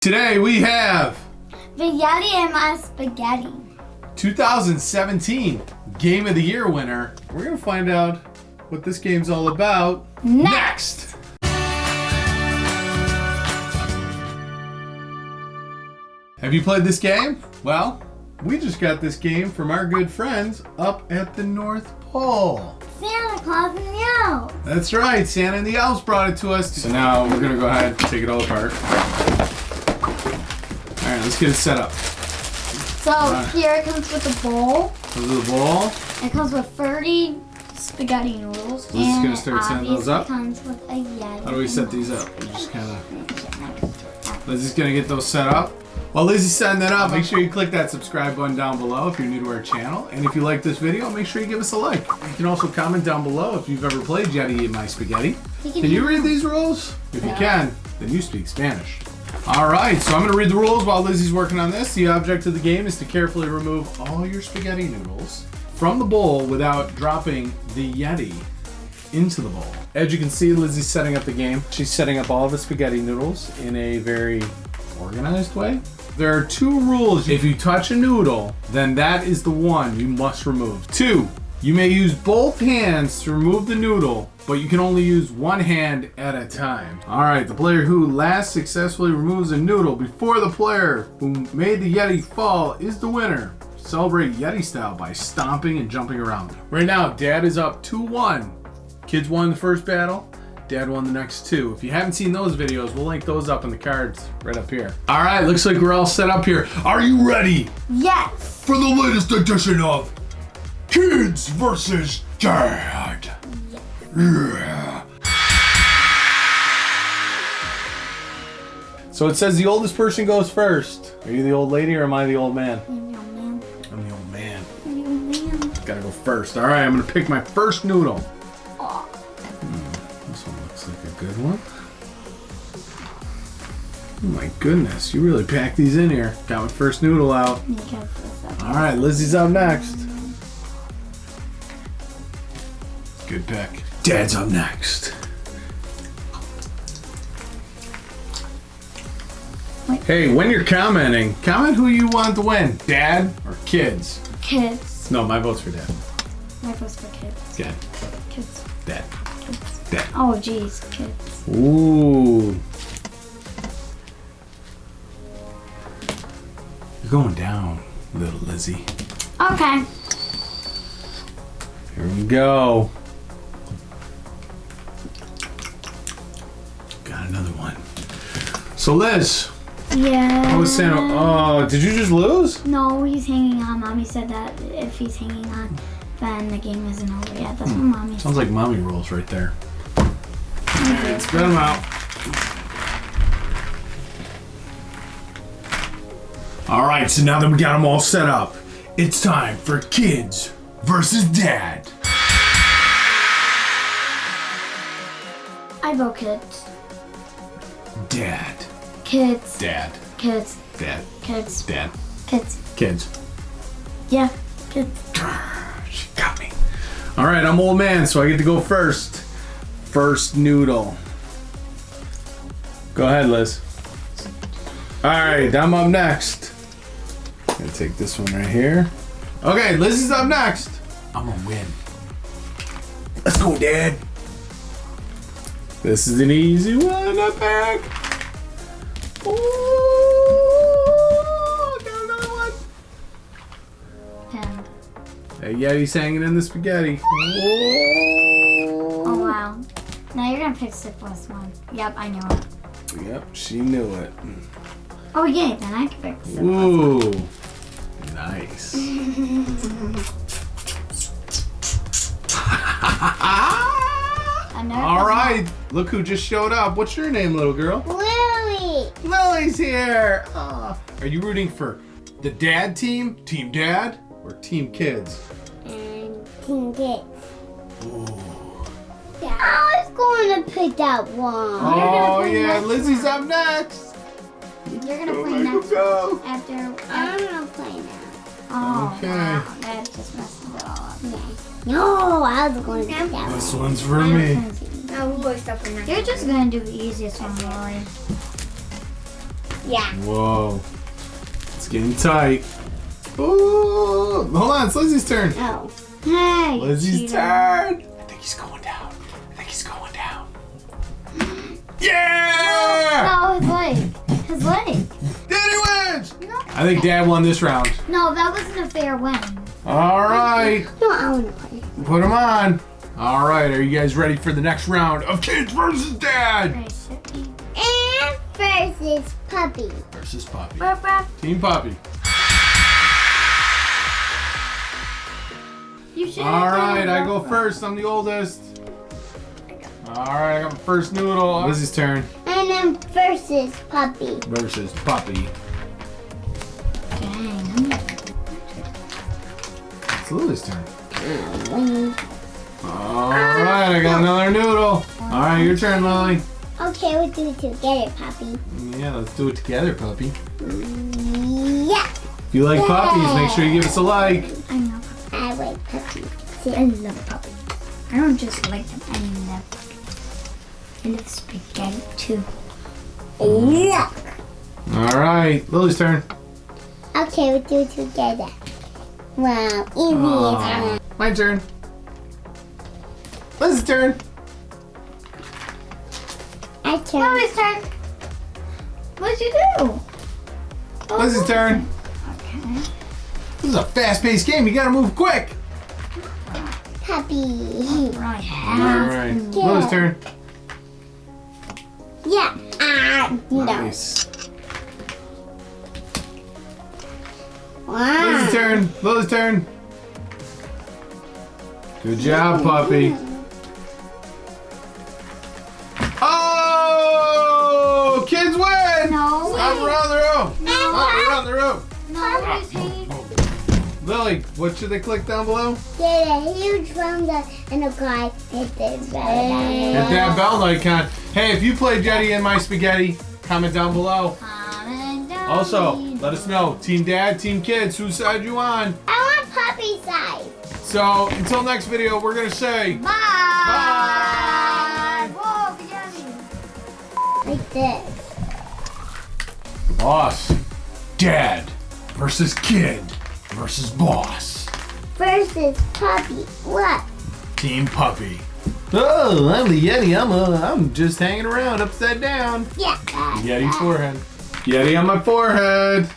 Today we have Spaghetti and my spaghetti. 2017 Game of the Year winner. We're gonna find out what this game's all about Next. Have you played this game? Well, we just got this game from our good friends up at the North Pole. Santa Claus and the elves. That's right, Santa and the elves brought it to us. So now we're gonna go ahead and take it all apart. Right, let's get it set up. So Right. here it comes with a bowl. Comes with A bowl. It comes with 30 spaghetti noodles. Is and gonna start setting those up. comes with a Yeti. How do we set these up? We just kind of. Lizzie's gonna get those set up. While Lizzie's setting that up, make sure you click that subscribe button down below if you're new to our channel. And if you like this video, make sure you give us a like. You can also comment down below if you've ever played Yeti in My Spaghetti. Can you read these rules? If you can, then you speak Spanish. All right, so I'm gonna read the rules while Lizzie's working on this. The object of the game is to carefully remove all your spaghetti noodles from the bowl without dropping the Yeti into the bowl. As you can see, Lizzie's setting up the game. She's setting up all the spaghetti noodles in a very organized way. There are two rules. If you touch a noodle, then that is the one you must remove. Two, you may use both hands to remove the noodle, but you can only use one hand at a time. All right, the player who last successfully removes a noodle before the player who made the Yeti fall is the winner. Celebrate Yeti style by stomping and jumping around. Right now, Dad is up 2-1. Kids won the first battle. Dad won the next two. If you haven't seen those videos, we'll link those up in the cards right up here. All right, looks like we're all set up here. Are you ready Yes. for the latest edition of Kids versus Dad? Yeah. So it says the oldest person goes first. Are you the old lady or am I the old man? I'm the old man. I'm the old man. yum. Gotta go first. All right, I'm gonna pick my first noodle. Oh, This one looks like a good one. Oh my goodness, you really packed these in here. Got my first noodle out. you can put this up. All right, Lizzie's up next. Good pick. Dad's up next. Wait. Hey, when you're commenting, comment who you want to win, Dad or kids. Kids. No, my vote's for Dad. My vote's for kids. Dad. Kids. Dad. Kids. Dad. Oh, jeez, kids. Ooh. You're going down, little Lizzie. Okay. Here we go. Another one. So Liz, Yeah. how was Santa? Oh, uh, did you just lose? No, he's hanging on. Mommy said that if he's hanging on, then the game isn't over yet. That's what hmm. mommy said. Sounds like mommy rolls right there. Alright, spread them out. All right, so now that we got them all set up, it's time for kids versus dad. I vote kids. Dad. Kids. Dad. Kids. Dad. Kids. Dad. Kids. Kids. Yeah. Kids. She got me. All right, I'm old man, so I get to go first. First noodle. Go ahead, Liz. All right, I'm up next. Gonna take this one right here. Okay, Liz is up next. I'm gonna win. Let's go, Dad. This is an easy one to pick. Ooh, got another one. Ten. Hey, Yeti's hanging in the spaghetti. Oh wow. Now you're gonna pick the plus one. Yep, I know it. Yep, she knew it. Oh yeah, then I can pick the Ooh, nice. All right, look who just showed up. What's your name, little girl? Lily. Here. Aw. Are you rooting for the dad team, Team Dad, or Team Kids? and King Kids. Yeah, I was going to pick that one. Oh play yeah, next Lizzie's up next. You're gonna Go, play next go. after. I'm going to play now. Oh Okay. wow, that just messes it all up. No, I was going to pick that This one. one's for me. No, we'll go stuff for next You're just gonna do the easiest one, Lily. Yeah. Whoa. It's getting tight. Ooh. Hold on, it's Lizzie's turn. Oh. Hey. Lizzie's cheater. turn. I think he's going down. I think he's going down. Yeah! No, his leg. His leg. Daddy wins! No. I think Dad won this round. No, that wasn't a fair win. All right. No, I want to play. Put him on. All right, are you guys ready for the next round of Kids versus Dad? Right, sit me. And versus puppy. Versus Puppy. Ruff, ruff. Team Puppy. You should All right, I go first. I'm the oldest. All right, I got my first noodle. Lizzie's turn. And then versus puppy. Versus Puppy. Dang. It's Lily's turn. All right, I got another noodle. All right, your turn, Lily. Okay, we'll do it together, puppy. Yeah, let's do it together, puppy. Mm, yeah. If you like puppies, make sure you give us a like. I know. I like puppy. I love puppy. I don't just like them. I love puppy. I love spaghetti too. Yeah. All right, Lily's turn. Okay, we'll do it together. Wow, easy Aw. as My turn. Liz's turn. I turn. Mommy's turn. What'd you do? Oh, Liz's turn. Okay. This is a fast-paced game. You gotta move quick. Puppy. Right. All right, Lily's turn. Yeah. Ah, no. Nice. Wow. Lily's turn. Lily's turn. Good job, puppy. Stop around the room. No, he's hanging. Lily, what should they click down below? Get a huge thumbs up and a guy hit the bell Hit that bell icon. Hey, if you play Yeti in My Spaghetti, comment down below. Comment down Also, below. let us know. Team Dad, Team Kids, whose side you on? I want puppy side. So, until next video, we're going to say... Bye. Bye. Whoa. Like this. Boss. Dad versus kid versus boss. Versus puppy. What? Team Puppy. Oh, I'm the Yeti. I'm uh, I'm just hanging around upside down. Yeah. Yeti forehead. Yeti on my forehead.